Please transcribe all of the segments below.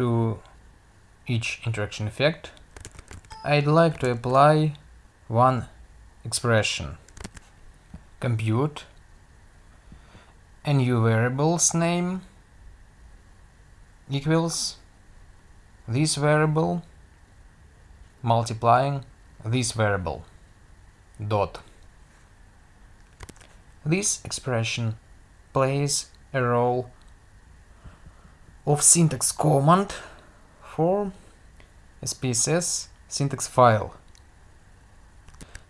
to each interaction effect, I'd like to apply one expression. Compute a new variable's name equals this variable multiplying this variable dot. This expression plays a role of syntax command for SPSS syntax file.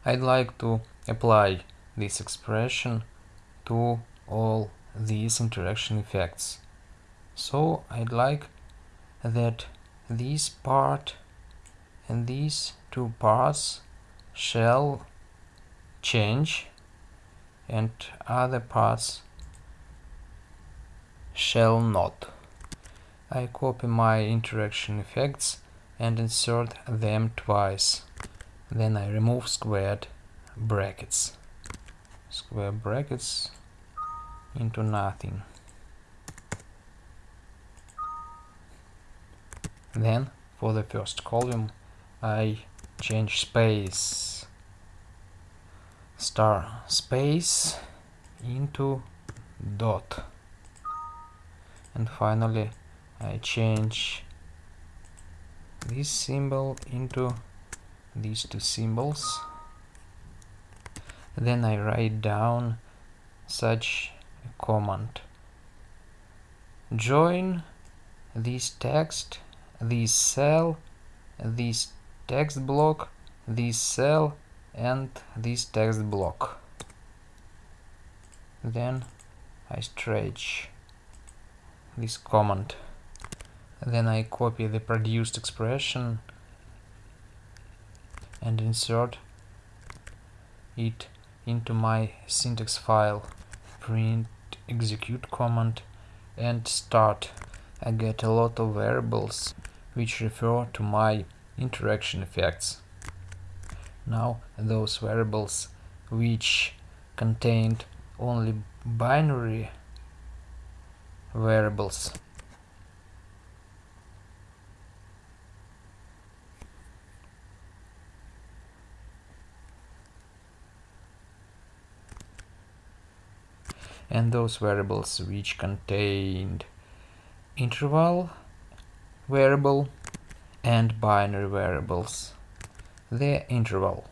I'd like to apply this expression to all these interaction effects. So I'd like that this part and these two parts shall change and other parts shall not. I copy my interaction effects and insert them twice. Then I remove squared brackets. Square brackets into nothing. Then for the first column I change space star space into dot and finally I change this symbol into these two symbols. Then I write down such a command. Join this text this cell this text block this cell and this text block. Then I stretch this command then I copy the produced expression and insert it into my syntax file. Print execute command and start. I get a lot of variables which refer to my interaction effects. Now those variables which contained only binary variables and those variables which contained interval variable and binary variables. The interval